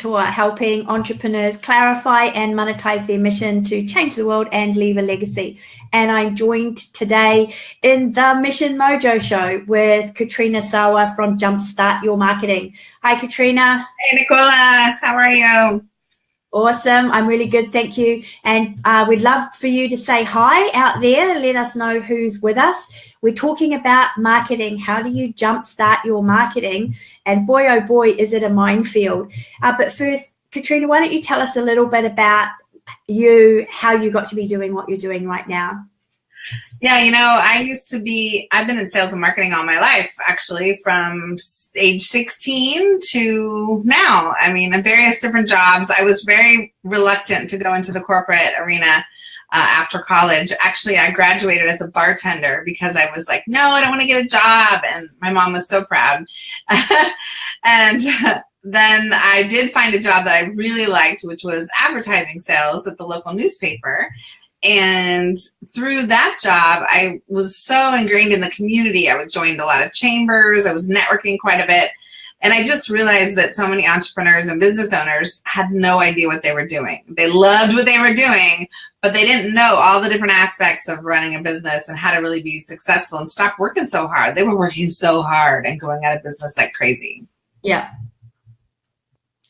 mentor helping entrepreneurs clarify and monetize their mission to change the world and leave a legacy. And I'm joined today in the Mission Mojo show with Katrina Sawa from Jumpstart Your Marketing. Hi, Katrina. Hey, Nicola. How are you? Awesome. I'm really good. Thank you. And uh, we'd love for you to say hi out there. And let us know who's with us. We're talking about marketing. How do you jumpstart your marketing? And boy, oh boy, is it a minefield. Uh, but first, Katrina, why don't you tell us a little bit about you, how you got to be doing what you're doing right now? Yeah, you know, I used to be, I've been in sales and marketing all my life, actually, from age 16 to now. I mean, in various different jobs. I was very reluctant to go into the corporate arena uh, after college. Actually, I graduated as a bartender because I was like, no, I don't want to get a job. And my mom was so proud. and then I did find a job that I really liked, which was advertising sales at the local newspaper. And through that job, I was so ingrained in the community. I was joined a lot of chambers. I was networking quite a bit. And I just realized that so many entrepreneurs and business owners had no idea what they were doing. They loved what they were doing, but they didn't know all the different aspects of running a business and how to really be successful and stop working so hard. They were working so hard and going out of business like crazy. Yeah.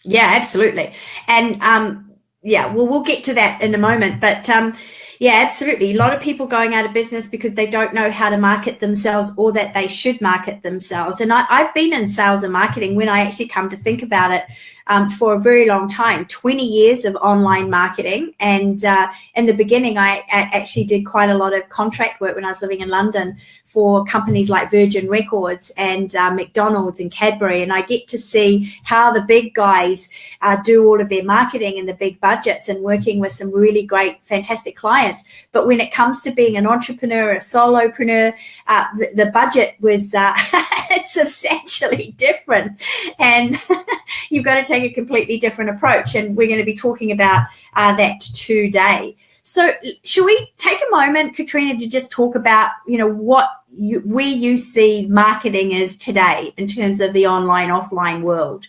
Yeah, absolutely. And um, yeah, well, we'll get to that in a moment. But um, yeah, absolutely. A lot of people going out of business because they don't know how to market themselves or that they should market themselves. And I, have been in sales and marketing when I actually come to think about it um, for a very long time 20 years of online marketing. And uh, in the beginning, I, I, actually did quite a lot of contract work when I was living in London for companies like Virgin Records and uh, McDonald's and Cadbury. And I get to see how the big guys uh, do all of their marketing and the big budgets and working with some really great, fantastic clients. But when it comes to being an entrepreneur, a solopreneur, uh, the, the, budget was uh, substantially different. And you've got to take a completely different approach. And we're going to be talking about uh, that today. So should we take a moment, Katrina, to just talk about, you know, what you, where you see marketing is today in terms of the online, offline world?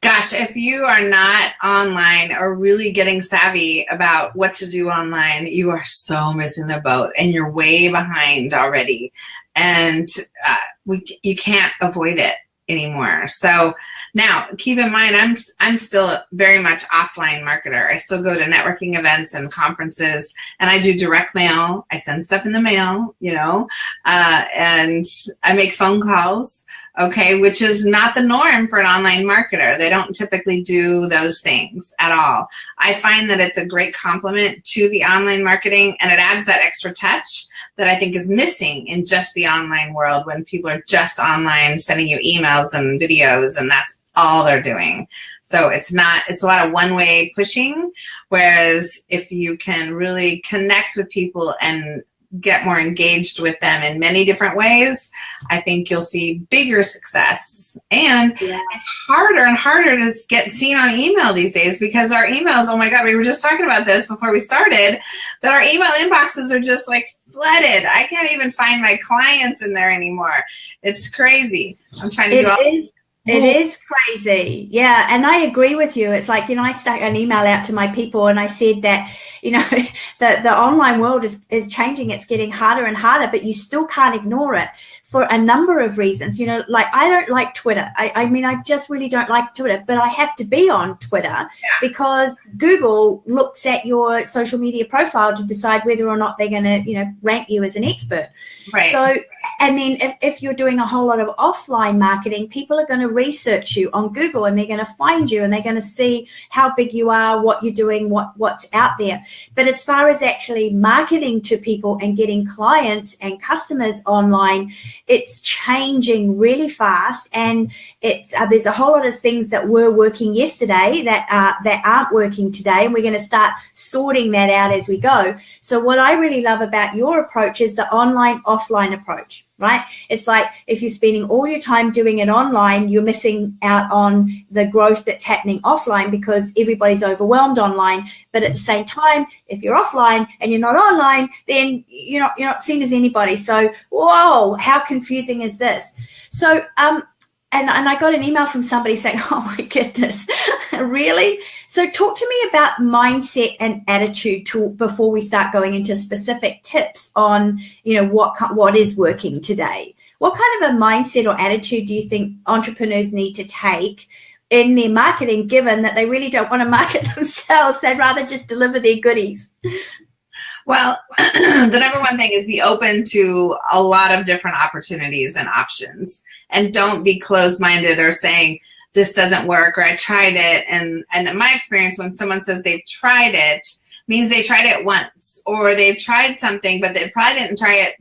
Gosh, if you are not online or really getting savvy about what to do online, you are so missing the boat and you're way behind already. And uh, we, you can't avoid it anymore. So now, keep in mind, I'm I'm still very much offline marketer. I still go to networking events and conferences, and I do direct mail. I send stuff in the mail, you know, uh, and I make phone calls. Okay, which is not the norm for an online marketer. They don't typically do those things at all. I find that it's a great complement to the online marketing, and it adds that extra touch that I think is missing in just the online world when people are just online sending you emails and videos, and that's all they're doing. So it's not, it's a lot of one way pushing. Whereas if you can really connect with people and get more engaged with them in many different ways, I think you'll see bigger success. And yeah. it's harder and harder to get seen on email these days because our emails, oh my God, we were just talking about this before we started, that our email inboxes are just like flooded. I can't even find my clients in there anymore. It's crazy. I'm trying to it do all is it is crazy. Yeah. And I agree with you. It's like, you know, I stuck an email out to my people and I said that, you know, the, the online world is, is changing. It's getting harder and harder, but you still can't ignore it for a number of reasons. You know, like I don't like Twitter. I, I mean, I just really don't like Twitter, but I have to be on Twitter yeah. because Google looks at your social media profile to decide whether or not they're going to, you know, rank you as an expert. Right. So, and then if, if you're doing a whole lot of offline marketing, people are going to research you on Google and they're going to find you and they're going to see how big you are, what you're doing, what, what's out there. But as far as actually marketing to people and getting clients and customers online, it's changing really fast and it's uh, there's a whole lot of things that were working yesterday that uh, that aren't working today and we're going to start sorting that out as we go. So what i really love about your approach is the online offline approach right? It's like if you're spending all your time doing it online, you're missing out on the growth that's happening offline because everybody's overwhelmed online. But at the same time, if you're offline and you're not online, then you're not, you're not seen as anybody. So, whoa, how confusing is this? So, um, and, and I got an email from somebody saying, oh my goodness, really? So talk to me about mindset and attitude to, before we start going into specific tips on, you know, what what is working today. What kind of a mindset or attitude do you think entrepreneurs need to take in their marketing, given that they really don't want to market themselves? They'd rather just deliver their goodies. Well, the number one thing is be open to a lot of different opportunities and options and don't be closed-minded or saying this doesn't work or I tried it. And, and in my experience, when someone says they've tried it, means they tried it once or they've tried something, but they probably didn't try it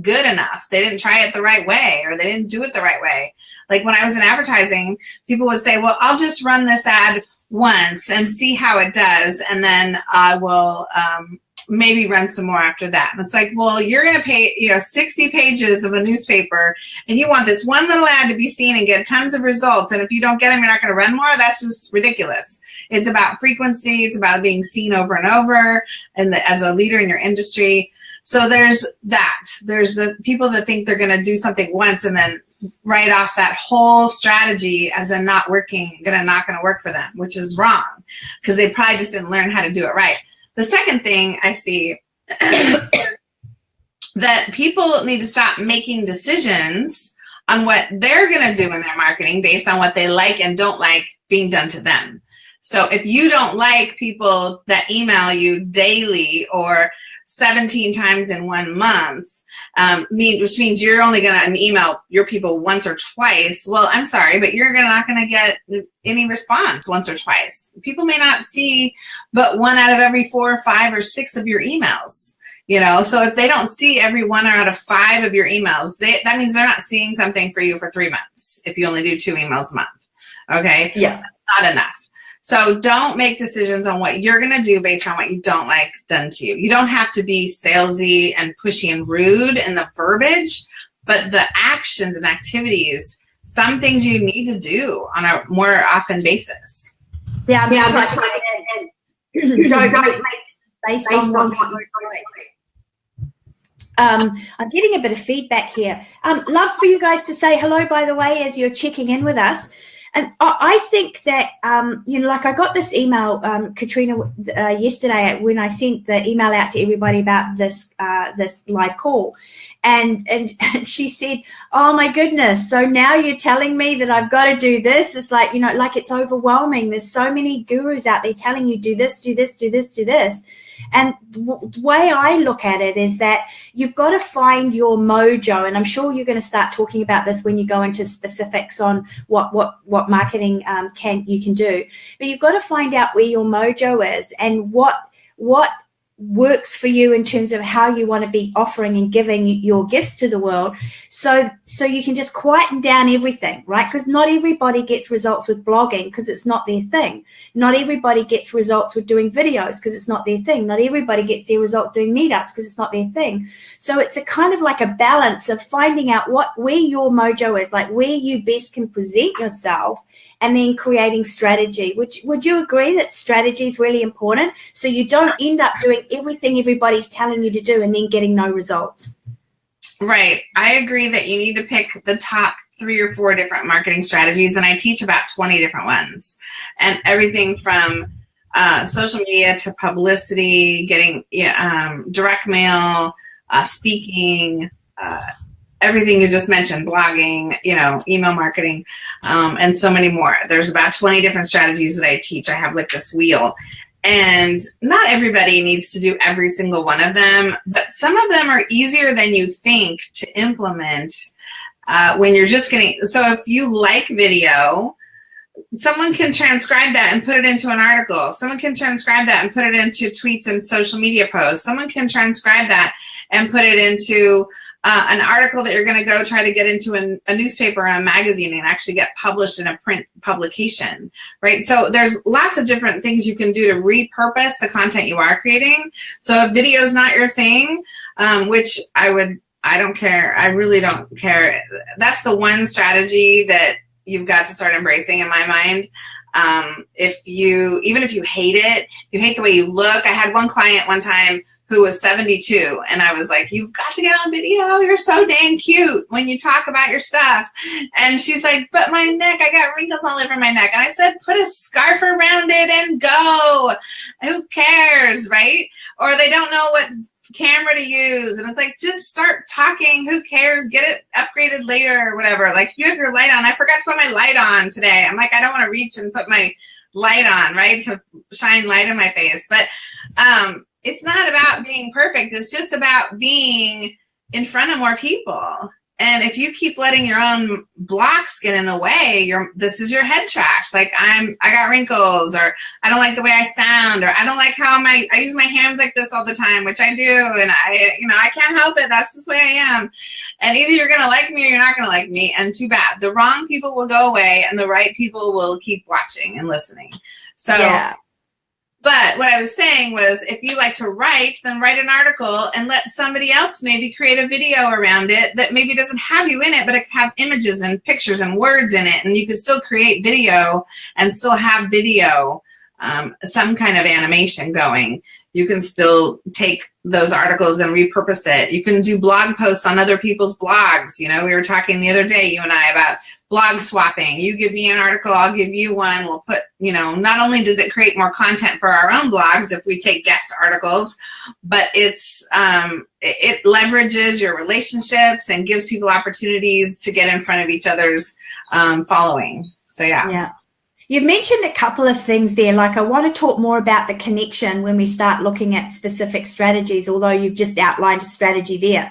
good enough. They didn't try it the right way or they didn't do it the right way. Like when I was in advertising, people would say, well, I'll just run this ad once and see how it does. And then I will, um, maybe run some more after that. And it's like, well, you're going to pay, you know, 60 pages of a newspaper and you want this one little ad to be seen and get tons of results. And if you don't get them, you're not going to run more. That's just ridiculous. It's about frequency. It's about being seen over and over and as a leader in your industry. So there's that. There's the people that think they're going to do something once and then write off that whole strategy as a not working, gonna not gonna work for them, which is wrong because they probably just didn't learn how to do it right. The second thing I see that people need to stop making decisions on what they're going to do in their marketing based on what they like and don't like being done to them. So if you don't like people that email you daily or 17 times in one month, um, mean, which means you're only going to email your people once or twice. Well, I'm sorry, but you're gonna, not going to get any response once or twice. People may not see but one out of every four or five or six of your emails. You know, so if they don't see every one out of five of your emails, they, that means they're not seeing something for you for three months if you only do two emails a month. Okay. Yeah. Not enough. So don't make decisions on what you're going to do based on what you don't like done to you. You don't have to be salesy and pushy and rude in the verbiage, but the actions and activities, some things you need to do on a more often basis. Yeah, I'm yeah, just trying to go, go, based, based on what you're doing. Um, I'm getting a bit of feedback here. Um, love for you guys to say hello, by the way, as you're checking in with us. And I think that, um, you know, like I got this email, um, Katrina, uh, yesterday when I sent the email out to everybody about this, uh, this live call. And, and, and she said, oh my goodness. So now you're telling me that I've got to do this. It's like, you know, like it's overwhelming. There's so many gurus out there telling you do this, do this, do this, do this. And the way I look at it is that you've got to find your mojo. And I'm sure you're going to start talking about this when you go into specifics on what, what, what marketing um, can you can do. But you've got to find out where your mojo is and what, what works for you in terms of how you want to be offering and giving your gifts to the world. So so you can just quieten down everything right? Because not everybody gets results with blogging because it's not their thing. Not everybody gets results with doing videos because it's not their thing. Not everybody gets their results doing meetups because it's not their thing. So it's a kind of like a balance of finding out what where your mojo is like where you best can present yourself and then creating strategy. Would, would you agree that strategy is really important? So you don't end up doing everything everybody's telling you to do and then getting no results. Right. I agree that you need to pick the top three or four different marketing strategies and I teach about 20 different ones and everything from uh, social media to publicity, getting um, direct mail, uh, speaking, uh, everything you just mentioned, blogging, you know, email marketing, um, and so many more. There's about 20 different strategies that I teach. I have like this wheel. And not everybody needs to do every single one of them, but some of them are easier than you think to implement uh, when you're just getting, so if you like video, someone can transcribe that and put it into an article. Someone can transcribe that and put it into tweets and social media posts. Someone can transcribe that and put it into uh, an article that you're going to go try to get into an, a newspaper or a magazine and actually get published in a print publication, right? So there's lots of different things you can do to repurpose the content you are creating. So if video is not your thing, um, which I would, I don't care. I really don't care. That's the one strategy that you've got to start embracing in my mind. Um, if you, even if you hate it, you hate the way you look. I had one client one time who was 72 and I was like, you've got to get on video. You're so dang cute when you talk about your stuff. And she's like, but my neck, I got wrinkles all over my neck. And I said, put a scarf around it and go. Who cares, right? Or they don't know what camera to use. And it's like, just start talking. Who cares? Get it upgraded later or whatever. Like you have your light on. I forgot to put my light on today. I'm like, I don't want to reach and put my light on, right? To shine light in my face. But um, it's not about being perfect. It's just about being in front of more people. And if you keep letting your own blocks get in the way, you're this is your head trash. Like I'm I got wrinkles or I don't like the way I sound or I don't like how my I use my hands like this all the time, which I do, and I you know, I can't help it. That's just the way I am. And either you're gonna like me or you're not gonna like me. And too bad. The wrong people will go away and the right people will keep watching and listening. So yeah. But what I was saying was if you like to write, then write an article and let somebody else maybe create a video around it that maybe doesn't have you in it, but it can have images and pictures and words in it. And you can still create video and still have video, um, some kind of animation going. You can still take those articles and repurpose it. You can do blog posts on other people's blogs. You know, we were talking the other day, you and I, about blog swapping. You give me an article, I'll give you one. We'll put, you know, not only does it create more content for our own blogs if we take guest articles, but it's um, it, leverages your relationships and gives people opportunities to get in front of each other's um, following. So yeah. Yeah. You've mentioned a couple of things there, like I want to talk more about the connection when we start looking at specific strategies, although you've just outlined a strategy there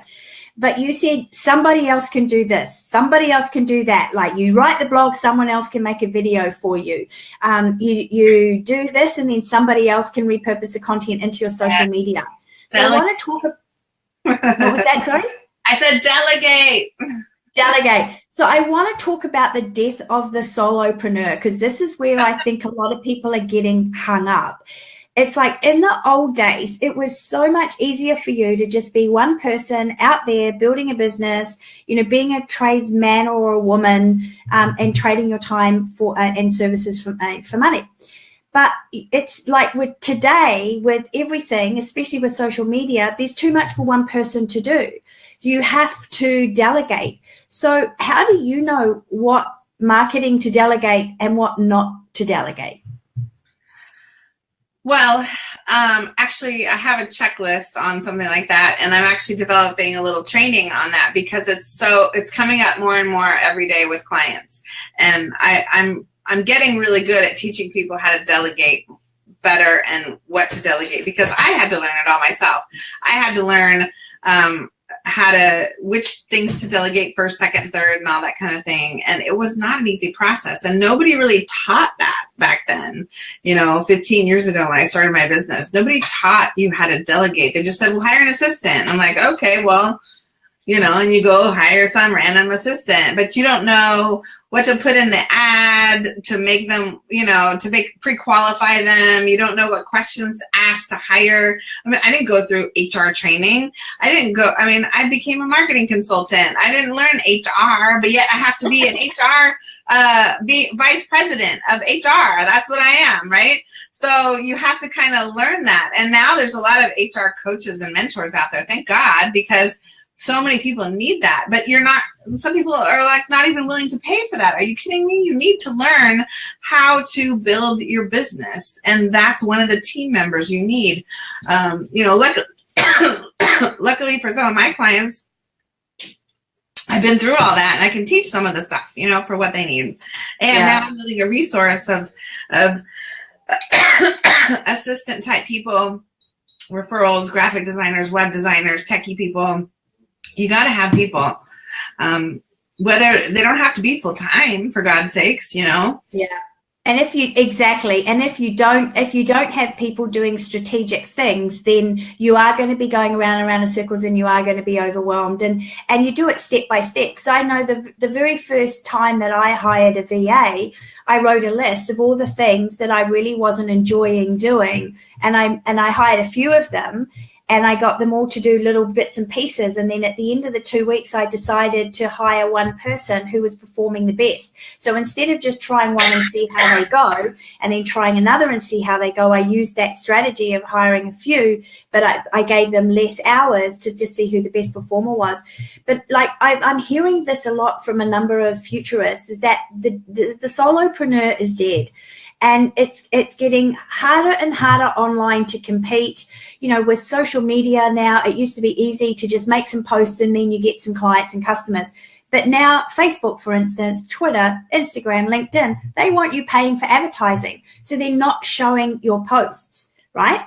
but you said somebody else can do this somebody else can do that. Like you write the blog someone else can make a video for you. Um, you you do this and then somebody else can repurpose the content into your social media. So i want to talk what was that sorry? I said delegate. Delegate. So i want to talk about the death of the solopreneur because this is where i think a lot of people are getting hung up it's like in the old days, it was so much easier for you to just be one person out there building a business, you know, being a tradesman or a woman um, and trading your time for uh, and services for, uh, for money. But it's like with today, with everything, especially with social media, there's too much for one person to do. You have to delegate. So how do you know what marketing to delegate and what not to delegate? Well, um, actually, I have a checklist on something like that, and I'm actually developing a little training on that because it's so it's coming up more and more every day with clients, and I, I'm I'm getting really good at teaching people how to delegate better and what to delegate because I had to learn it all myself. I had to learn um, how to which things to delegate first second third and all that kind of thing. And it was not an easy process. And nobody really taught that back then. You know 15 years ago when i started my business nobody taught you how to delegate. They just said well hire an assistant. I'm like okay well you know and you go hire some random assistant. But you don't know what to put in the ad to make them, you know, to make pre-qualify them. You don't know what questions to ask to hire. I mean, I didn't go through HR training. I didn't go, I mean, I became a marketing consultant. I didn't learn HR, but yet I have to be an HR, uh, be vice president of HR. That's what I am, right? So you have to kind of learn that. And now there's a lot of HR coaches and mentors out there, thank God, because so many people need that but you're not some people are like not even willing to pay for that are you kidding me you need to learn how to build your business and that's one of the team members you need um, you know luckily, luckily for some of my clients I've been through all that and I can teach some of the stuff, you know, for what they need. And yeah. now I'm building a resource of, of assistant type people, referrals, graphic designers, web designers, techie people, you got to have people. Um, whether they don't have to be full time for God's sakes, you know? Yeah. And if you exactly, and if you don't, if you don't have people doing strategic things, then you are going to be going around and around in circles, and you are going to be overwhelmed. And and you do it step by step. So I know the the very first time that I hired a VA, I wrote a list of all the things that I really wasn't enjoying doing, and I and I hired a few of them, and I got them all to do little bits and pieces. And then at the end of the two weeks, I decided to hire one person who was performing the best. So instead of just trying one and see how they go, and then trying another and see how they go, I used that strategy of hiring a few, but I, I gave them less hours to just see who the best performer was. But like I, I'm hearing this a lot from a number of futurists is that the, the, the solopreneur is dead and it's it's getting harder and harder online to compete. You know with social media now it used to be easy to just make some posts and then you get some clients and customers. But now facebook for instance twitter instagram linkedin they want you paying for advertising. So they're not showing your posts right,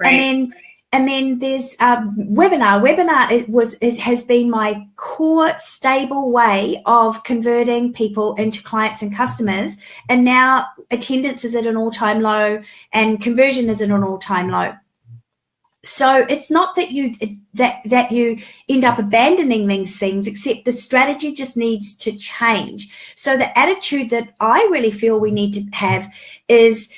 right. and then and then there's um, webinar. Webinar is, was is, has been my core stable way of converting people into clients and customers. And now attendance is at an all-time low and conversion is at an all-time low. So it's not that you that that you end up abandoning these things, except the strategy just needs to change. So the attitude that I really feel we need to have is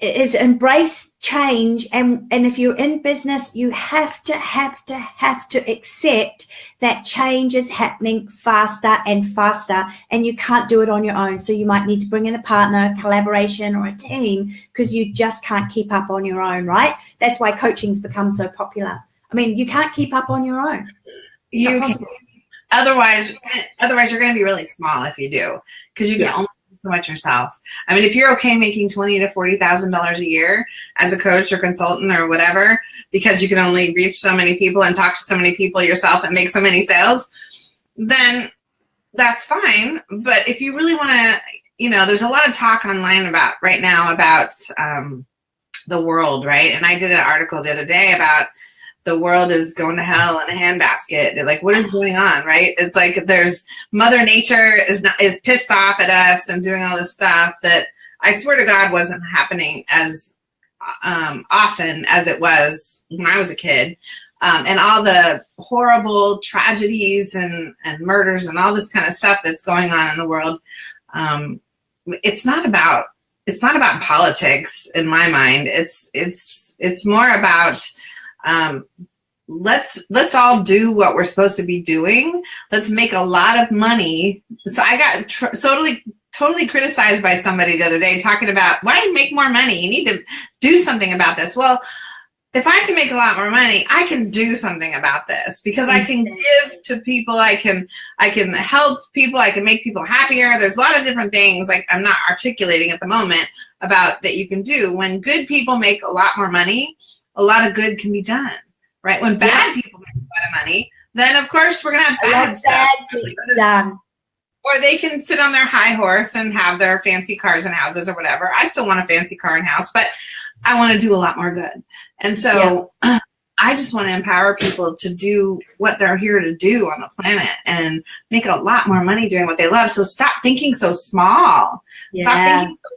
is embrace change and and if you're in business you have to have to have to accept that change is happening faster and faster and you can't do it on your own. So you might need to bring in a partner collaboration or a team because you just can't keep up on your own right? That's why coaching's become so popular. I mean you can't keep up on your own. You otherwise otherwise you're going to be really small if you do because you can yeah. only so much yourself. I mean, if you're okay making twenty to forty thousand dollars a year as a coach or consultant or whatever, because you can only reach so many people and talk to so many people yourself and make so many sales, then that's fine. But if you really want to, you know, there's a lot of talk online about right now about um, the world, right? And I did an article the other day about the world is going to hell in a handbasket. Like, what is going on, right? It's like there's Mother Nature is not, is pissed off at us and doing all this stuff that I swear to God wasn't happening as um, often as it was when I was a kid. Um, and all the horrible tragedies and, and murders and all this kind of stuff that's going on in the world. Um, it's not about it's not about politics in my mind. It's it's it's more about um, let's let's all do what we're supposed to be doing. Let's make a lot of money. So I got totally totally criticized by somebody the other day talking about why do you make more money? You need to do something about this. Well, if I can make a lot more money, I can do something about this because I can give to people. I can, I can help people. I can make people happier. There's a lot of different things like I'm not articulating at the moment about that you can do when good people make a lot more money a lot of good can be done, right? When bad yeah. people make a lot of money, then of course we're gonna have bad stuff. Bad. Or they can sit on their high horse and have their fancy cars and houses or whatever. I still want a fancy car and house, but I want to do a lot more good. And so yeah. I just want to empower people to do what they're here to do on the planet and make a lot more money doing what they love. So stop thinking so small. Yeah. Stop thinking so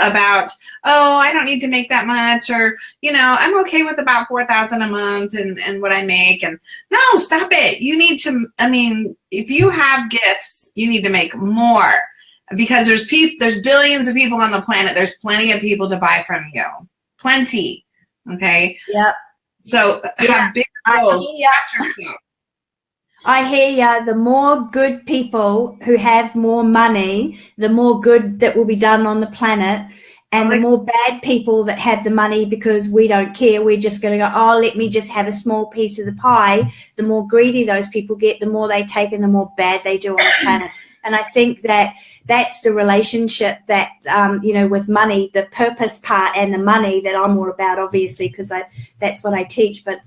about, oh, I don't need to make that much, or, you know, I'm okay with about 4000 a month and, and what I make. And no, stop it. You need to, I mean, if you have gifts, you need to make more because there's people, there's billions of people on the planet. There's plenty of people to buy from you. Plenty. Okay. Yep. So yeah. have big goals. I hear ya. The more good people who have more money, the more good that will be done on the planet. And the more bad people that have the money because we don't care, we're just going to go, oh, let me just have a small piece of the pie. The more greedy those people get, the more they take and the more bad they do on the planet. And I think that that's the relationship that, um, you know, with money, the purpose part and the money that I'm more about, obviously, because that's what I teach. But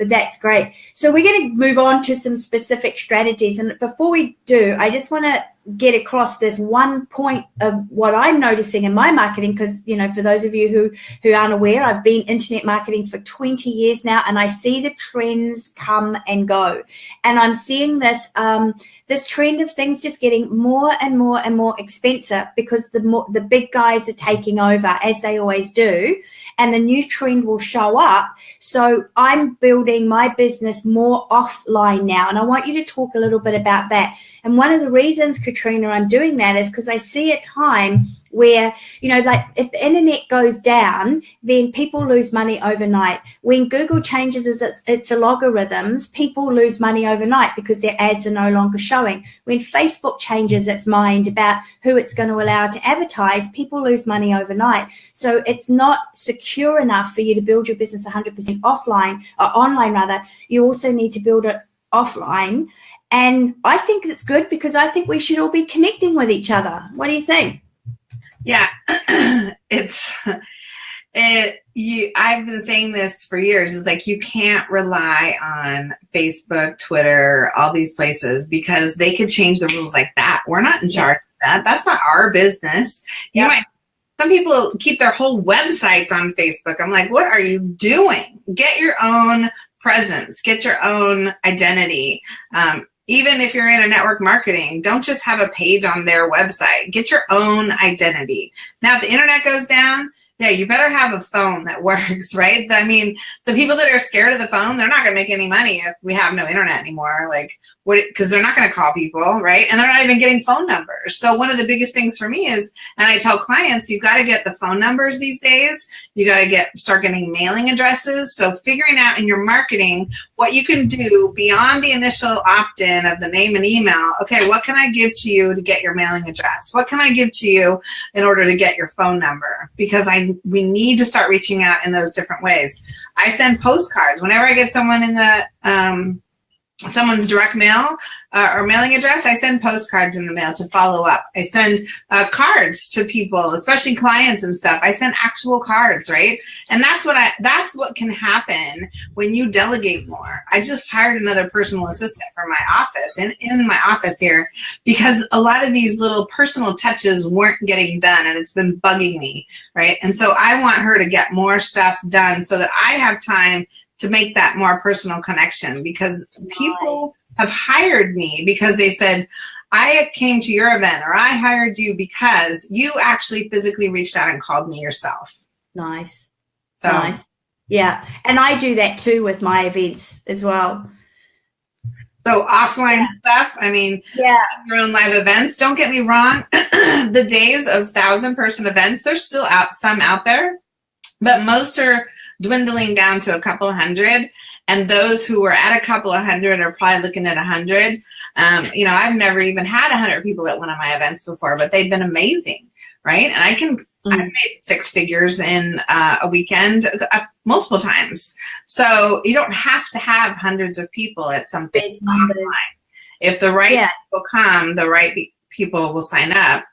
but that's great. So we're going to move on to some specific strategies. And before we do, I just want to get across this one point of what I'm noticing in my marketing because you know for those of you who who aren't aware I've been internet marketing for 20 years now and I see the trends come and go. And I'm seeing this um, this trend of things just getting more and more and more expensive because the more the big guys are taking over as they always do and the new trend will show up. So I'm building my business more offline now and I want you to talk a little bit about that. And one of the reasons, Katrina, I'm doing that is because I see a time where you know like if the internet goes down then people lose money overnight. When google changes its, its algorithms people lose money overnight because their ads are no longer showing. When facebook changes its mind about who it's going to allow to advertise people lose money overnight. So it's not secure enough for you to build your business 100% offline or online rather. You also need to build it offline and i think it's good because i think we should all be connecting with each other what do you think yeah, it's it. You, I've been saying this for years. It's like you can't rely on Facebook, Twitter, all these places because they could change the rules like that. We're not in charge of that. That's not our business. You yep. might. Some people keep their whole websites on Facebook. I'm like, what are you doing? Get your own presence, get your own identity. Um, even if you're in a network marketing, don't just have a page on their website. Get your own identity. Now, if the internet goes down, yeah, you better have a phone that works, right? I mean, the people that are scared of the phone, they're not going to make any money if we have no internet anymore. Like, what? because they're not going to call people, right? And they're not even getting phone numbers. So one of the biggest things for me is, and I tell clients, you've got to get the phone numbers these days. You got to get start getting mailing addresses. So figuring out in your marketing what you can do beyond the initial opt-in of the name and email. Okay, what can I give to you to get your mailing address? What can I give to you in order to get your phone number? Because I we need to start reaching out in those different ways. I send postcards whenever I get someone in the um, someone's direct mail uh, or mailing address, I send postcards in the mail to follow up. I send uh, cards to people, especially clients and stuff. I send actual cards, right? And that's what I, that's what can happen when you delegate more. I just hired another personal assistant for my office and in, in my office here because a lot of these little personal touches weren't getting done and it's been bugging me, right? And so I want her to get more stuff done so that I have time to make that more personal connection because nice. people have hired me because they said, I came to your event or I hired you because you actually physically reached out and called me yourself. Nice. So, nice. Yeah. And I do that too with my events as well. So offline yeah. stuff, I mean, yeah, your own live events. Don't get me wrong. the days of thousand person events, there's still out some out there, but most are dwindling down to a couple hundred. And those who were at a couple of hundred are probably looking at a hundred. Um, you know, I've never even had a hundred people at one of my events before, but they've been amazing, right? And I can, mm. I've made six figures in uh, a weekend uh, multiple times. So you don't have to have hundreds of people at something online. If the right yeah. people come, the right people will sign up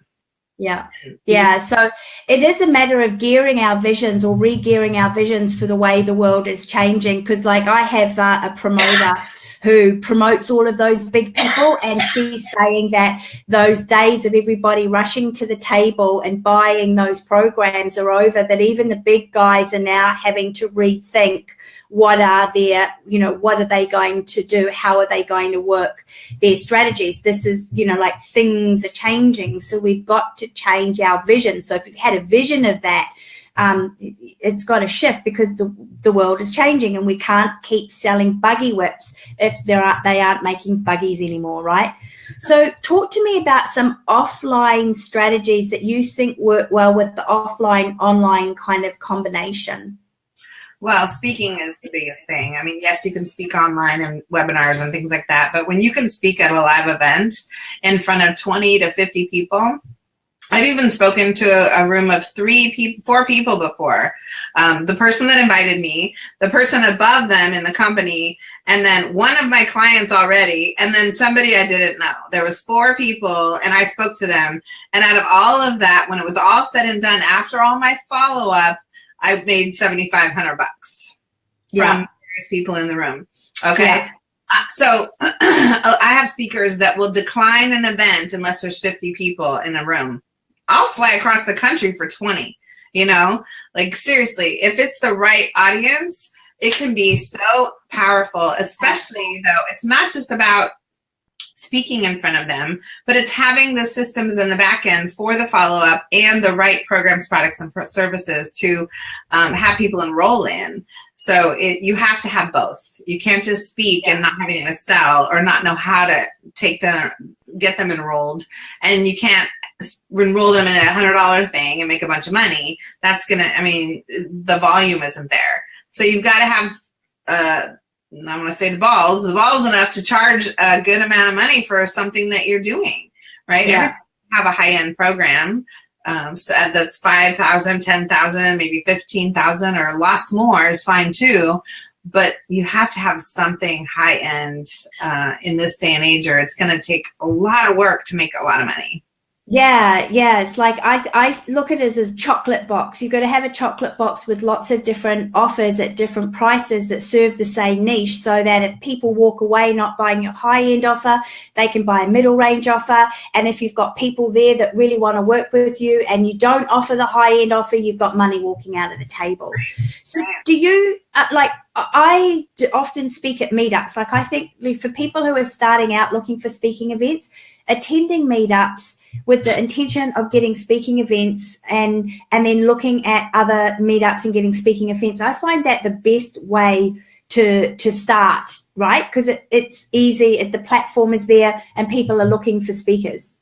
yeah. Yeah. So it is a matter of gearing our visions or re-gearing our visions for the way the world is changing. Because like I have uh, a promoter who promotes all of those big people and she's saying that those days of everybody rushing to the table and buying those programs are over, that even the big guys are now having to rethink what are their, you know, what are they going to do? How are they going to work their strategies? This is, you know, like things are changing. So we've got to change our vision. So if you've had a vision of that, um, it's got to shift because the, the world is changing and we can't keep selling buggy whips if there are, they aren't making buggies anymore, right? So talk to me about some offline strategies that you think work well with the offline online kind of combination. Well, speaking is the biggest thing. I mean, yes, you can speak online and webinars and things like that, but when you can speak at a live event in front of 20 to 50 people, I've even spoken to a, room of three people, four people before. Um, the person that invited me, the person above them in the company, and then one of my clients already, and then somebody I didn't know. There was four people, and I spoke to them. And out of all of that, when it was all said and done, after all my follow up, I made seventy five hundred bucks yeah. from various people in the room. Okay. Yeah. Uh, so I have speakers that will decline an event unless there's 50 people in a room. I'll fly across the country for 20, you know, like seriously, if it's the right audience, it can be so powerful, especially though it's not just about speaking in front of them, but it's having the systems in the back end for the follow-up and the right programs, products, and services to um, have people enroll in. So it, you have to have both. You can't just speak and not having to sell or not know how to take them, get them enrolled. And you can't enroll them in a hundred dollar thing and make a bunch of money, that's gonna, I mean, the volume isn't there. So you've got to have, uh, I'm going to say the balls, the balls enough to charge a good amount of money for something that you're doing, right? Yeah. Have a high end program. Um, so that's 5,000, 10,000, maybe 15,000 or lots more is fine too. But you have to have something high end uh, in this day and age or it's going to take a lot of work to make a lot of money. Yeah, yeah. It's like I I look at it as a chocolate box. You've got to have a chocolate box with lots of different offers at different prices that serve the same niche so that if people walk away not buying your high end offer, they can buy a middle range offer. And if you've got people there that really want to work with you and you don't offer the high end offer, you've got money walking out of the table. So do you uh, like I often speak at meetups. Like I think for people who are starting out looking for speaking events, attending meetups with the intention of getting speaking events and and then looking at other meetups and getting speaking events. I find that the best way to to start right? Because it, it's easy if the platform is there and people are looking for speakers.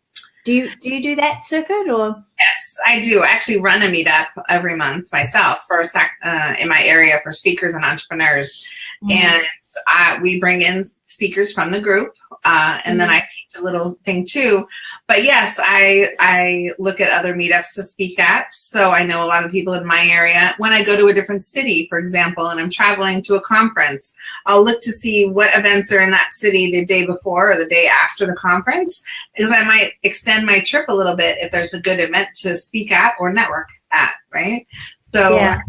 Do you do you do that circuit or? Yes i do. I actually run a meetup every month myself for uh, in my area for speakers and entrepreneurs. Mm -hmm. and uh, we bring in speakers from the group uh, and then mm-hmm. I teach a little thing too. But yes, I I look at other meetups to speak at. So I know a lot of people in my area. When I go to a different city, for example, and I'm traveling to a conference, I'll look to see what events are in that city the day before or the day after the conference, because I might extend my trip a little bit if there's a good event to speak at or network at, right? So yeah.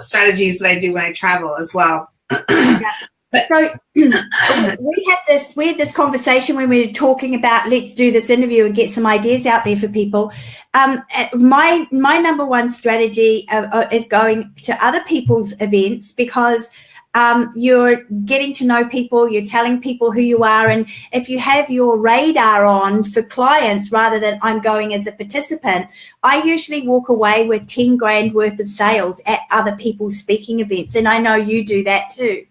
strategies that I do when I travel as well. yeah. But so we had this we had this conversation when we were talking about let's do this interview and get some ideas out there for people. Um, uh, my my number one strategy uh, uh, is going to other people's events because um, you're getting to know people, you're telling people who you are, and if you have your radar on for clients rather than I'm going as a participant, I usually walk away with 10 grand worth of sales at other people's speaking events. And I know you do that too.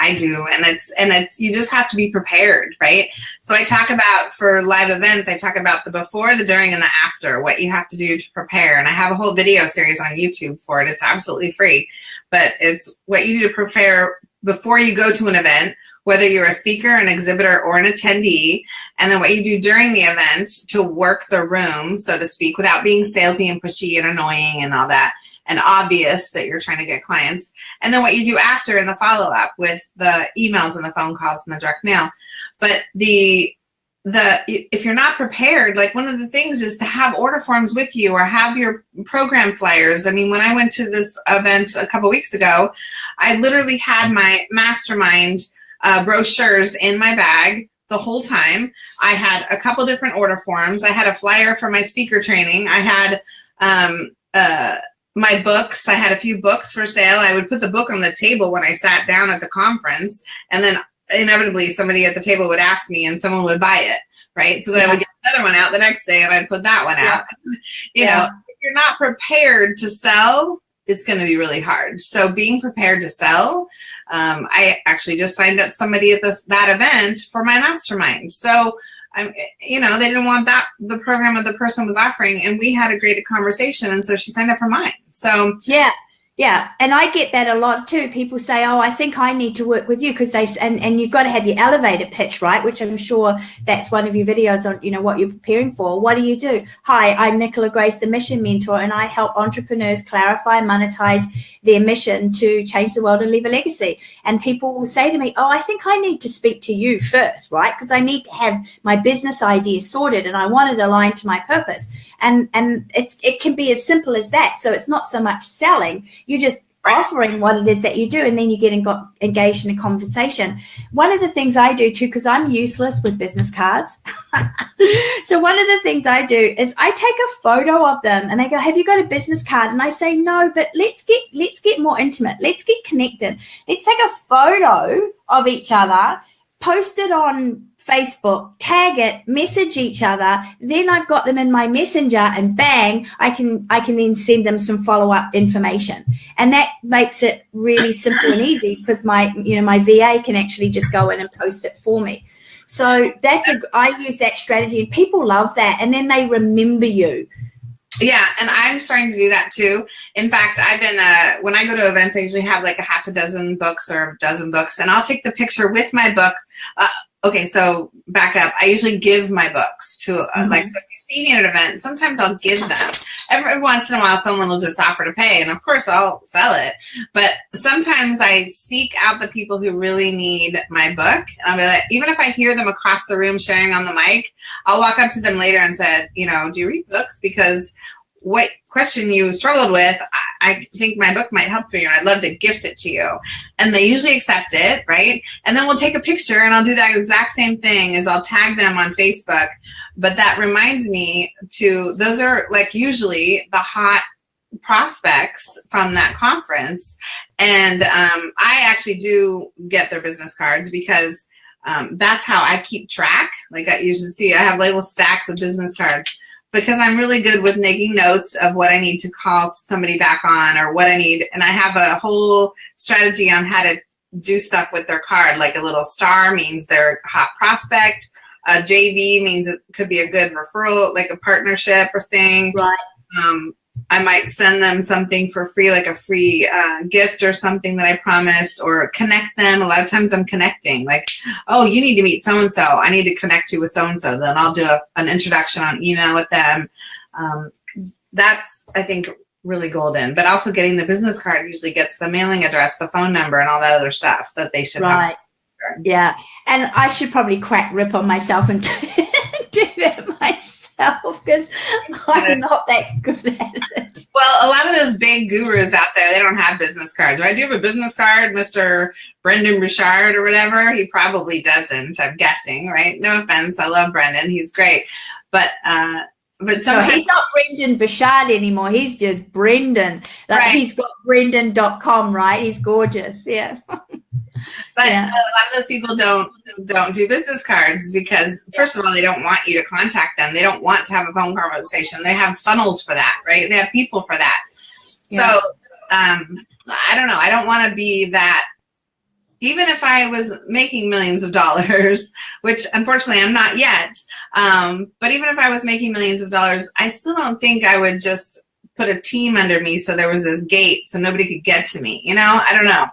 I do. And it's, and it's, you just have to be prepared, right? So I talk about for live events, I talk about the before, the during, and the after, what you have to do to prepare. And I have a whole video series on YouTube for it. It's absolutely free, but it's what you do to prepare before you go to an event, whether you're a speaker, an exhibitor, or an attendee, and then what you do during the event to work the room, so to speak, without being salesy and pushy and annoying and all that and obvious that you're trying to get clients. And then what you do after in the follow-up with the emails and the phone calls and the direct mail. But the the if you're not prepared like one of the things is to have order forms with you or have your program flyers i mean when i went to this event a couple weeks ago i literally had my mastermind uh, brochures in my bag the whole time i had a couple different order forms i had a flyer for my speaker training i had um, uh, my books. I had a few books for sale. I would put the book on the table when I sat down at the conference, and then inevitably somebody at the table would ask me, and someone would buy it, right? So then yeah. I would get another one out the next day, and I'd put that one out. You yeah. know, if you're not prepared to sell, it's going to be really hard. So being prepared to sell, um, I actually just signed up somebody at this that event for my mastermind. So I'm, you know, they didn't want that, the program that the person was offering. And we had a great conversation. And so she signed up for mine. So yeah. Yeah, and I get that a lot too. People say, "Oh, I think I need to work with you," because they and and you've got to have your elevator pitch, right? Which I'm sure that's one of your videos on, you know, what you're preparing for. What do you do? Hi, I'm Nicola Grace, the Mission Mentor, and I help entrepreneurs clarify and monetize their mission to change the world and leave a legacy. And people will say to me, "Oh, I think I need to speak to you first, right? Because I need to have my business idea sorted, and I want it aligned to my purpose." And and it's it can be as simple as that. So it's not so much selling you're just offering what it is that you do and then you get got engaged in a conversation. One of the things i do too because i'm useless with business cards. So one of the things i do is i take a photo of them and they go have you got a business card? And i say no but let's get let's get more intimate. Let's get connected. Let's take a photo of each other post it on Facebook, tag it, message each other. Then I've got them in my messenger and bang, I can, I can then send them some follow up information. And that makes it really simple and easy because my, you know, my VA can actually just go in and post it for me. So that's a, I use that strategy and people love that. And then they remember you. Yeah, and I'm starting to do that too. In fact, I've been uh, when I go to events, I usually have like a half a dozen books or a dozen books, and I'll take the picture with my book. Uh, okay, so back up. I usually give my books to uh, mm-hmm. like so if you see me at an event, sometimes I'll give them. Every once in a while, someone will just offer to pay, and of course, I'll sell it. But sometimes I seek out the people who really need my book, and I'll be like, even if I hear them across the room sharing on the mic, I'll walk up to them later and said, you know, do you read books? Because what question you struggled with, I think my book might help for you I'd love to gift it to you. And they usually accept it, right? And then we'll take a picture and I'll do that exact same thing as I'll tag them on Facebook. But that reminds me to, those are like usually the hot prospects from that conference. And um, I actually do get their business cards because um, that's how I keep track. Like I usually see, I have little stacks of business cards because I'm really good with making notes of what I need to call somebody back on or what I need. And I have a whole strategy on how to do stuff with their card. Like a little star means they're hot prospect. A JV means it could be a good referral, like a partnership or thing. Right. Um, I might send them something for free, like a free uh, gift or something that I promised, or connect them. A lot of times I'm connecting, like, oh, you need to meet so and so. I need to connect you with so and so. Then I'll do a, an introduction on email with them. Um, that's, I think, really golden. But also getting the business card usually gets the mailing address, the phone number, and all that other stuff that they should have. right. Have. Yeah, and I should probably crack rip on myself and do that myself myself because I'm not that good at it. Well, a lot of those big gurus out there, they don't have business cards, right? Do you have a business card, Mr. Brendon Burchard or whatever? He probably doesn't, I'm guessing, right? No offense, I love Brendon. he's great. But uh, but sometimes no, he's not Brendon Burchard anymore. He's just Brendon. Like right. he's got Brendon.com, right? He's gorgeous. Yeah. But yeah. a lot of those people don't don't do business cards because first of all, they don't want you to contact them. They don't want to have a phone conversation. They have funnels for that, right? They have people for that. Yeah. So um, I don't know. I don't want to be that. Even if I was making millions of dollars, which unfortunately I'm not yet, um, but even if I was making millions of dollars, I still don't think I would just put a team under me so there was this gate so nobody could get to me. You know, I don't know.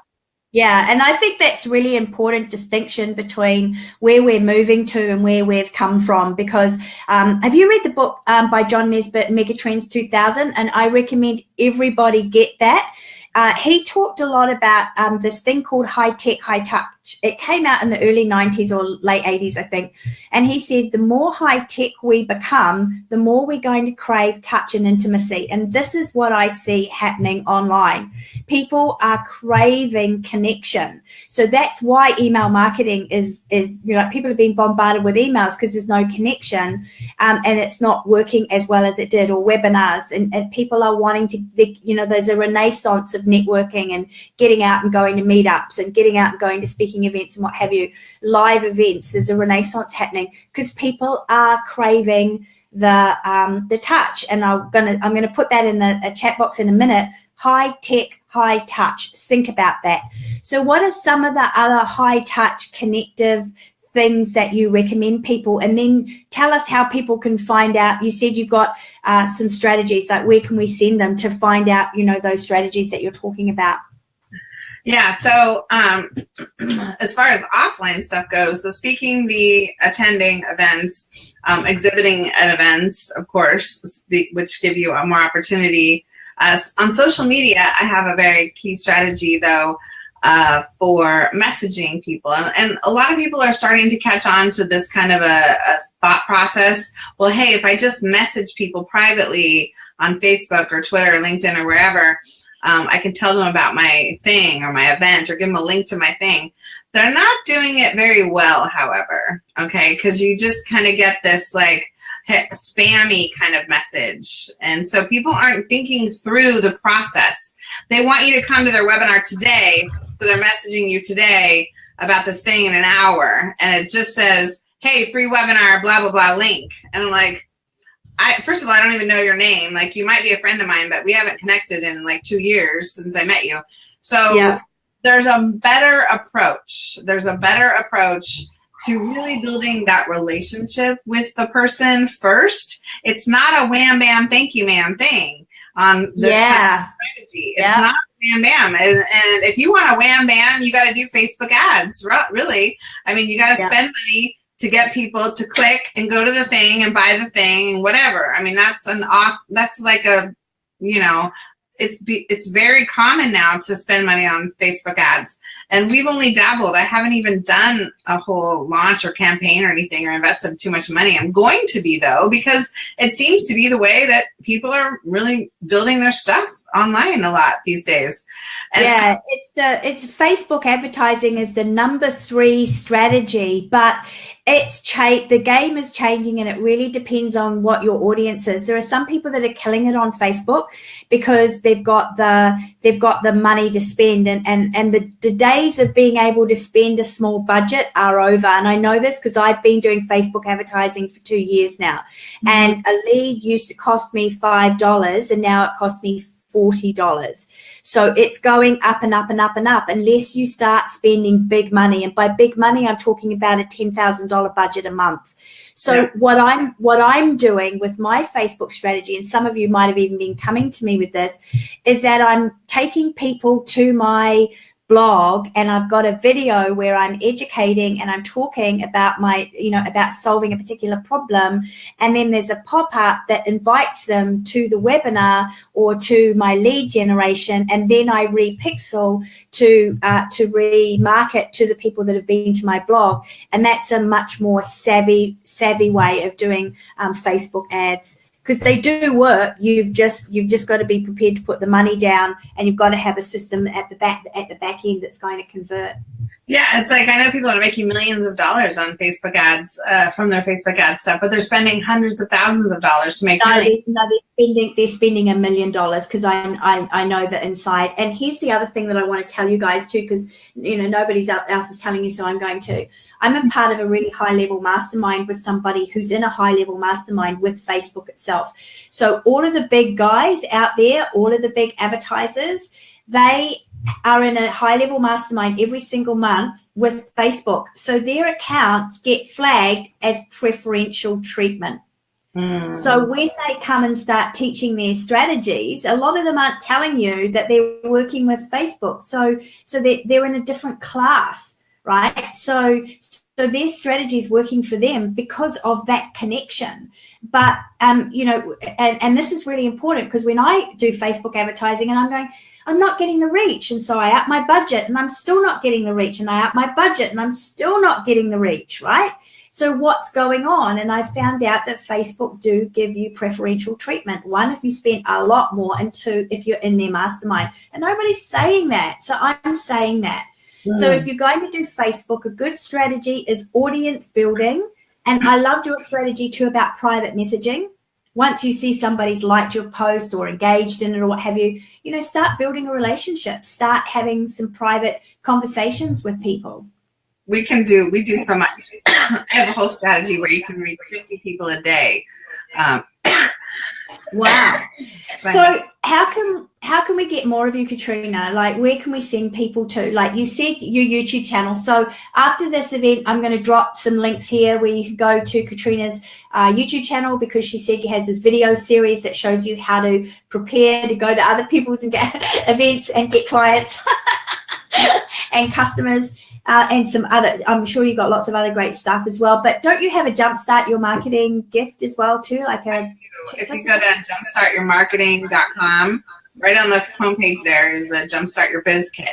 Yeah, and I think that's really important distinction between where we're moving to and where we've come from. Because um, have you read the book um, by John Naisbitt, Megatrends 2000? And I recommend everybody get that. Uh, he talked a lot about um, this thing called high tech, high touch it came out in the early 90s or late 80s, I think. And he said, the more high tech we become, the more we're going to crave touch and intimacy. And this is what I see happening online. People are craving connection. So that's why email marketing is, is you know, people are being bombarded with emails because there's no connection um, and it's not working as well as it did or webinars. And, and people are wanting to, they, you know, there's a renaissance of networking and getting out and going to meetups and getting out and going to speaking events and what have you, live events. There's a renaissance happening because people are craving the um, the touch. And I'm gonna I'm gonna put that in the chat box in a minute. High tech, high touch. Think about that. So, what are some of the other high touch connective things that you recommend people and then tell us how people can find out you said you've got uh, some strategies like where can we send them to find out you know those strategies that you're talking about yeah, so um, as far as offline stuff goes, the speaking, the attending events, um, exhibiting at events, of course, which give you a more opportunity. Uh, on social media, I have a very key strategy though uh, for messaging people. And, and, a lot of people are starting to catch on to this kind of a, a thought process. Well, hey, if I just message people privately on Facebook or Twitter or LinkedIn or wherever, um, I can tell them about my thing or my event or give them a link to my thing. They're not doing it very well, however, okay, because you just kind of get this like spammy kind of message. And so people aren't thinking through the process. They want you to come to their webinar today, so they're messaging you today about this thing in an hour, and it just says, hey, free webinar, blah, blah, blah, link. And I'm like, I first of all, I don't even know your name. Like you might be a friend of mine, but we haven't connected in like two years since I met you. So yeah. there's a better approach. There's a better approach to really building that relationship with the person first. It's not a wham bam thank you ma'am thing on this yeah. kind of strategy. It's yeah. not wham bam. And, and, if you want a wham bam, you got to do Facebook ads, really. I mean, you got to yeah. spend money to get people to click and go to the thing and buy the thing and whatever. I mean, that's an off, that's like a, you know, it's be, it's very common now to spend money on Facebook ads. And we've only dabbled. I haven't even done a whole launch or campaign or anything or invested too much money. I'm going to be though, because it seems to be the way that people are really building their stuff online a lot these days. And yeah, it's the it's Facebook advertising is the number three strategy, but it's cha- the game is changing and it really depends on what your audience is. There are some people that are killing it on Facebook because they've got the they've got the money to spend and and, and the, the days of being able to spend a small budget are over. And I know this because I've been doing Facebook advertising for two years now. Mm-hmm. And a lead used to cost me five dollars and now it costs me $40. So it's going up and up and up and up unless you start spending big money. And by big money, I'm talking about a $10,000 budget a month. So yeah. what I'm what I'm doing with my Facebook strategy, and some of you might have even been coming to me with this, is that I'm taking people to my blog and I've got a video where I'm educating and I'm talking about my, you know, about solving a particular problem. And then there's a pop-up that invites them to the webinar or to my lead generation. And then I repixel to, uh, to remarket to the people that have been to my blog. And that's a much more savvy, savvy way of doing um, Facebook ads because they do work. You've just you've just got to be prepared to put the money down and you've got to have a system at the back at the back end that's going to convert. Yeah it's like i know people are making millions of dollars on facebook ads uh, from their facebook ad stuff but they're spending hundreds of thousands of dollars to make no, money. they, no they're spending they're spending a million dollars because I, I i know that inside. And here's the other thing that i want to tell you guys too because you know nobody's else is telling you so i'm going to I'm a part of a really high level mastermind with somebody who's in a high level mastermind with Facebook itself. So all of the big guys out there, all of the big advertisers, they are in a high level mastermind every single month with Facebook. So their accounts get flagged as preferential treatment. Hmm. So when they come and start teaching their strategies, a lot of them aren't telling you that they're working with Facebook. So so they're, they're in a different class right? So, so their strategy is working for them because of that connection. But, um, you know, and, and this is really important because when I do Facebook advertising and I'm going, I'm not getting the reach. And so I up my budget and I'm still not getting the reach. And I up my budget and I'm still not getting the reach, right? So what's going on? And I found out that Facebook do give you preferential treatment. One, if you spend a lot more, and two, if you're in their mastermind. And nobody's saying that. So I'm saying that. So if you're going to do Facebook, a good strategy is audience building. And I loved your strategy too about private messaging. Once you see somebody's liked your post or engaged in it or what have you, you know, start building a relationship, start having some private conversations with people. We can do, we do so much. I have a whole strategy where you can reach 50 people a day. Um, Wow. so how can how can we get more of you, Katrina? Like where can we send people to? Like you said your YouTube channel. So after this event, I'm going to drop some links here where you can go to Katrina's uh, YouTube channel because she said she has this video series that shows you how to prepare to go to other people's and get events and get clients and customers uh, and some other, I'm sure you've got lots of other great stuff as well. But don't you have a jumpstart your marketing gift as well too? Like a if you go to jumpstartyourmarketing.com, right on the homepage there is the Jumpstart Your Biz Kit.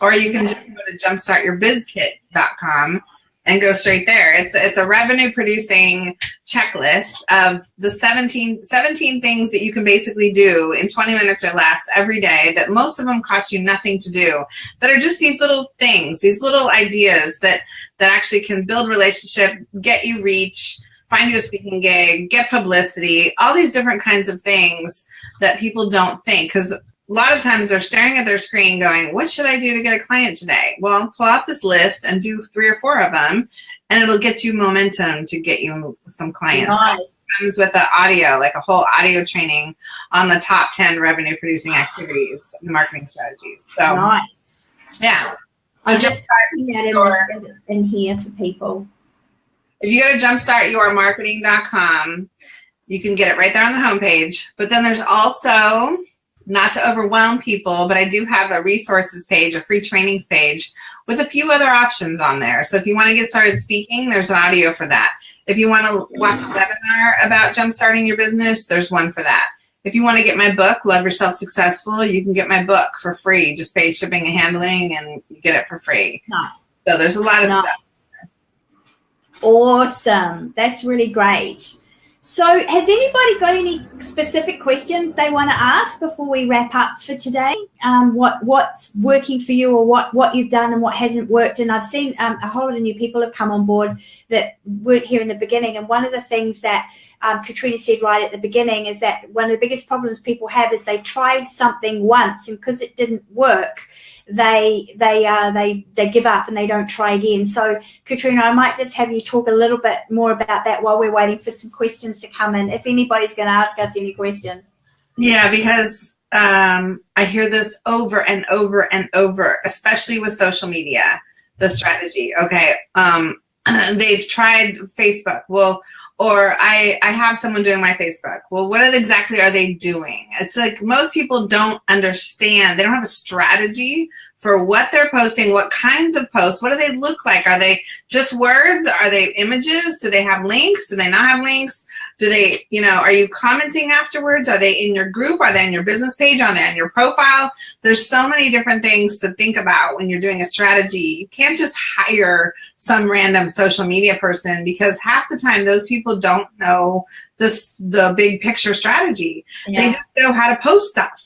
Or you can just go to jumpstartyourbizkit.com and go straight there. It's it's a revenue producing checklist of the 17, 17 things that you can basically do in 20 minutes or less every day that most of them cost you nothing to do that are just these little things, these little ideas that that actually can build relationship, get you reach, find you a speaking gig, get publicity, all these different kinds of things that people don't think because a lot of times they're staring at their screen going, what should I do to get a client today? Well, pull out this list and do three or four of them and it'll get you momentum to get you some clients. Nice. comes with an audio, like a whole audio training on the top 10 revenue producing activities, the marketing strategies. So nice. yeah. I'm just typing that in, in here for people. if you go to jumpstartyourmarketing.com, you can get it right there on the homepage. But then there's also, not to overwhelm people, but I do have a resources page, a free trainings page with a few other options on there. So if you want to get started speaking, there's an audio for that. If you want to watch a webinar about jumpstarting your business, there's one for that. If you want to get my book, Love Yourself Successful, you can get my book for free. Just pay shipping and handling and you get it for free. Nice. So there's a lot of Nice. stuff. Awesome. That's really great. So, has anybody got any specific questions they want to ask before we wrap up for today? Um, what what's working for you, or what what you've done and what hasn't worked? And I've seen um, a whole lot of new people have come on board that weren't here in the beginning. And one of the things that um, Katrina said right at the beginning is that one of the biggest problems people have is they try something once, and because it didn't work, they they uh, they they give up and they don't try again. So Katrina, I might just have you talk a little bit more about that while we're waiting for some questions to come in. If anybody's going to ask us any questions. Yeah, because um, I hear this over and over and over, especially with social media, the strategy. Okay, um, they've tried Facebook. Well, or I, I have someone doing my Facebook. Well, what exactly are they doing? It's like most people don't understand. They don't have a strategy for what they're posting, what kinds of posts, what do they look like? Are they just words? Are they images? Do they have links? Do they not have links? Do they, you know, are you commenting afterwards? Are they in your group? Are they on your business page? Are they on your profile? There's so many different things to think about when you're doing a strategy. You can't just hire some random social media person because half the time those people don't know this the big picture strategy. They just know how to post stuff.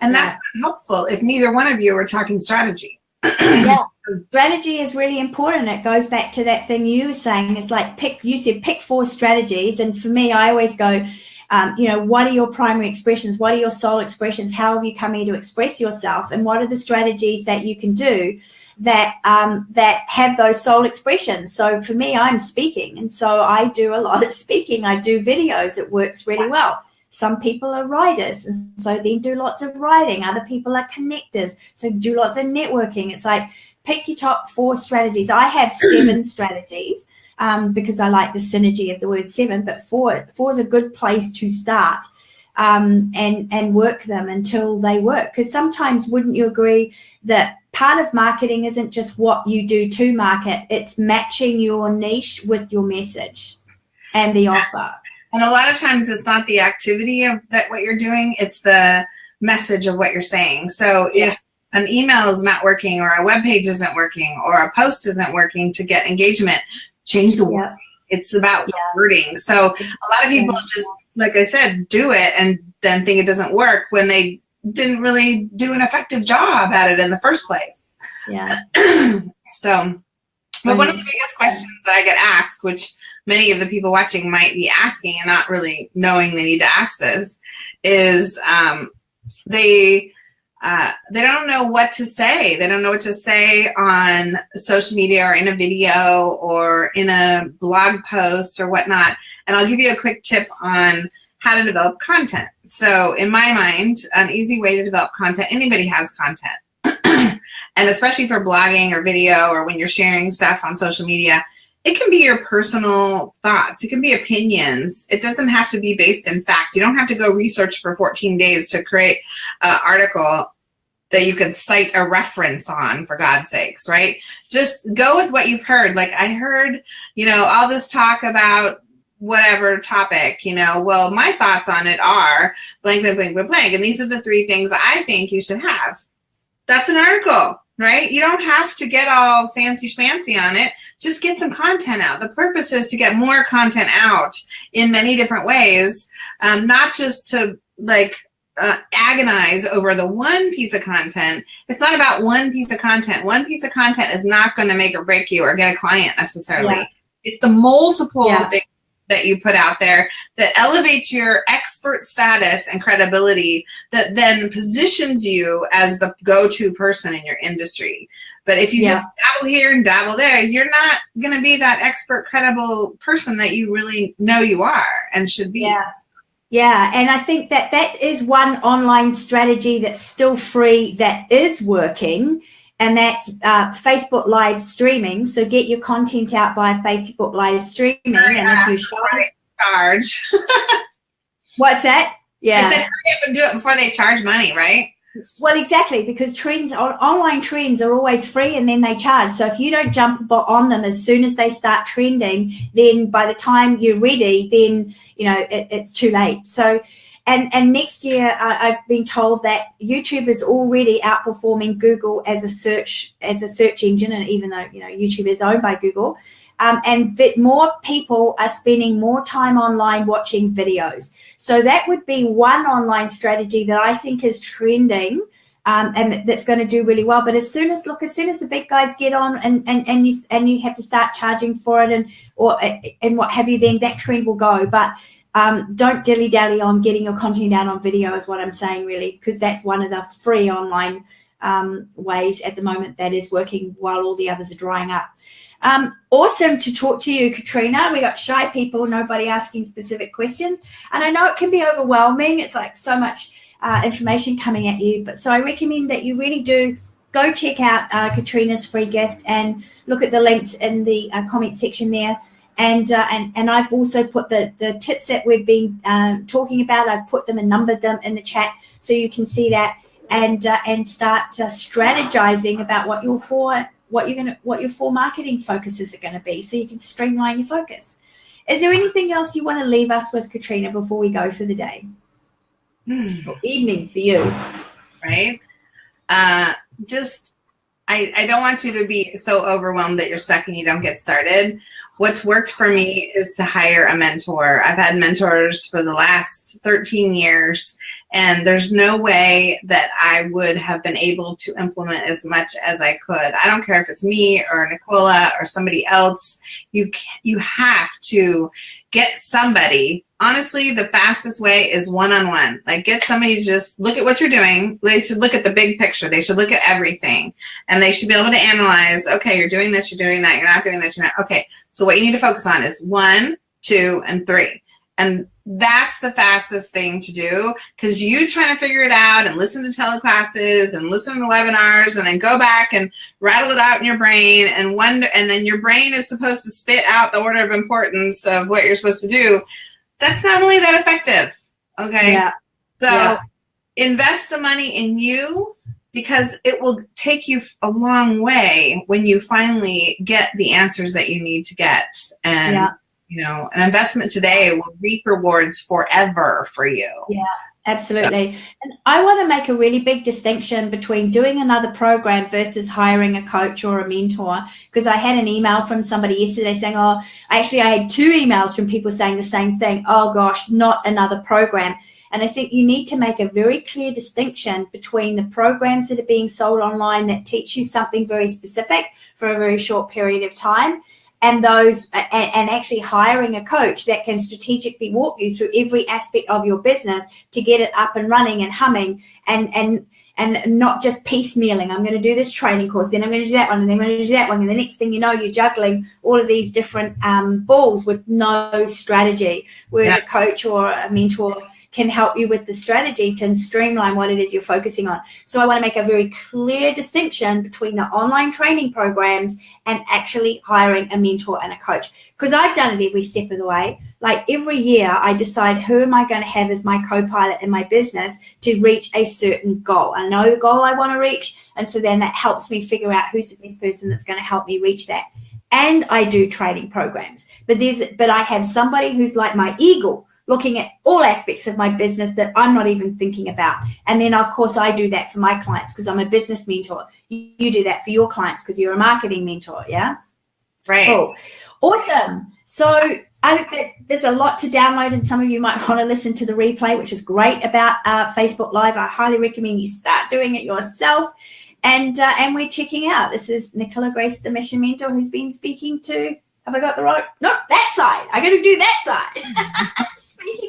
And that's not helpful if neither one of you are talking strategy. yeah. Strategy is really important. It goes back to that thing you were saying. It's like pick, you said pick four strategies. And for me, I always go, um, you know, what are your primary expressions? What are your soul expressions? How have you come here to express yourself? And what are the strategies that you can do that um, that have those soul expressions? So for me, I'm speaking. And so I do a lot of speaking. I do videos. It works really well. Some people are writers, and so they do lots of writing. Other people are connectors, so do lots of networking. It's like pick your top four strategies. I have seven strategies um, because I like the synergy of the word seven, but four four is a good place to start um, and and work them until they work. Because sometimes, wouldn't you agree that part of marketing isn't just what you do to market; it's matching your niche with your message and the offer. And a lot of times it's not the activity of that what you're doing, it's the message of what you're saying. So if an email is not working or a web page isn't working or a post isn't working to get engagement, change the word. It's about Yeah. wording. So a lot of people just, like I said, do it and then think it doesn't work when they didn't really do an effective job at it in the first place. Yeah. so, but one of the biggest questions that I get asked, which many of the people watching might be asking and not really knowing they need to ask this, is um, they uh, they don't know what to say. They don't know what to say on social media or in a video or in a blog post or whatnot. And I'll give you a quick tip on how to develop content. So in my mind, an easy way to develop content, anybody has content. and especially for blogging or video or when you're sharing stuff on social media, it can be your personal thoughts. It can be opinions. It doesn't have to be based in fact. You don't have to go research for 14 days to create an article that you can cite a reference on for God's sakes, right? Just go with what you've heard. Like I heard, you know, all this talk about whatever topic, you know, well, my thoughts on it are blank, blank, blank, blank, blank. And these are the three things I think you should have. That's an article, right? You don't have to get all fancy schmancy on it. Just get some content out. The purpose is to get more content out in many different ways, um, not just to like uh, agonize over the one piece of content. It's not about one piece of content. One piece of content is not going to make or break you or get a client necessarily. Yeah. It's the multiple Yeah. things that you put out there that elevates your expert status and credibility that then positions you as the go-to person in your industry. But if you Yeah. just dabble here and dabble there, you're not going to be that expert, credible person that you really know you are and should be. Yeah. Yeah, and I think that that is one online strategy that's still free that is working. and that's uh, Facebook live streaming. So get your content out via Facebook live streaming. and if you charge. What's that? Yeah. I said hurry up and do it before they charge money, right? Well, exactly, because trends online trends are always free and then they charge. So if you don't jump on them as soon as they start trending, then by the time you're ready, then you know it, it's too late. So and and next year uh, I've been told that YouTube is already outperforming Google as a search as a search engine, and even though you know YouTube is owned by Google, um, and that more people are spending more time online watching videos. So that would be one online strategy that I think is trending um, and that's going to do really well. But as soon as look, as soon as the big guys get on and and and you and you have to start charging for it and or and what have you, then that trend will go. But um, don't dilly dally on getting your content out on video is what I'm saying really, because that's one of the free online um, ways at the moment that is working while all the others are drying up. Um, awesome to talk to you, Katrina. We got shy people, nobody asking specific questions. And I know it can be overwhelming. It's like so much uh, information coming at you. But so I recommend that you really do go check out uh, Katrina's free gift and look at the links in the uh, comment section there. And, uh, and and I've also put the the tips that we've been um, talking about. I've put them and numbered them in the chat so you can see that and uh, and start strategizing about what your four what you're gonna what your four marketing focuses are going to be so you can streamline your focus. Is there anything else you want to leave us with katrina before we go for the day? Mm. or evening for you. Right? Uh just I, I don't want you to be so overwhelmed that you're stuck and you don't get started what's worked for me is to hire a mentor. I've had mentors for the last 13 years, and there's no way that I would have been able to implement as much as I could. I don't care if it's me or Nicola or somebody else. You you have to get somebody honestly, the fastest way is one-on-one. Like get somebody to just look at what you're doing. They should look at the big picture. They should look at everything. And they should be able to analyze, okay, you're doing this, you're doing that, you're not doing this, you're not. Okay, so what you need to focus on is one, two, and three. And that's the fastest thing to do because you trying to figure it out and listen to teleclasses and listen to webinars and then go back and rattle it out in your brain and wonder and then your brain is supposed to spit out the order of importance of what you're supposed to do that's not really that effective. Okay. Yeah. So yeah. invest the money in you because it will take you a long way when you finally get the answers that you need to get. And, yeah. you know, an investment today will reap rewards forever for you. Yeah. Absolutely. And I want to make a really big distinction between doing another program versus hiring a coach or a mentor. Because I had an email from somebody yesterday saying, Oh, actually, I had two emails from people saying the same thing. Oh, gosh, not another program. And I think you need to make a very clear distinction between the programs that are being sold online that teach you something very specific for a very short period of time and those and, and, actually hiring a coach that can strategically walk you through every aspect of your business to get it up and running and humming and and and not just piecemealing. I'm going to do this training course, then I'm going to do that one, and then I'm going to do that one, and the next thing you know, you're juggling all of these different um, balls with no strategy. Whereas yeah. a coach or a mentor can help you with the strategy to streamline what it is you're focusing on. So I want to make a very clear distinction between the online training programs and actually hiring a mentor and a coach. Because I've done it every step of the way. Like every year, I decide who am I going to have as my co-pilot in my business to reach a certain goal. I know the goal I want to reach. And so then that helps me figure out who's the best person that's going to help me reach that and I do training programs. But there's but I have somebody who's like my eagle looking at all aspects of my business that I'm not even thinking about. And then, of course, I do that for my clients because I'm a business mentor. You do that for your clients because you're a marketing mentor. Yeah. Right. Cool. Awesome. So I think that there's a lot to download, and some of you might want to listen to the replay, which is great about uh, Facebook Live. I highly recommend you start doing it yourself. And uh, and we're checking out. This is Nicola Grace, the Mission Mentor, who's been speaking to. Have I got the right? No, that side. I got to do that side.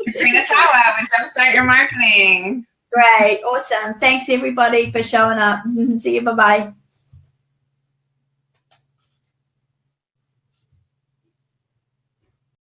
Katrina Sawa with Jumpstart Your Marketing. Great. Awesome. Thanks everybody for showing up. See you. Bye-bye.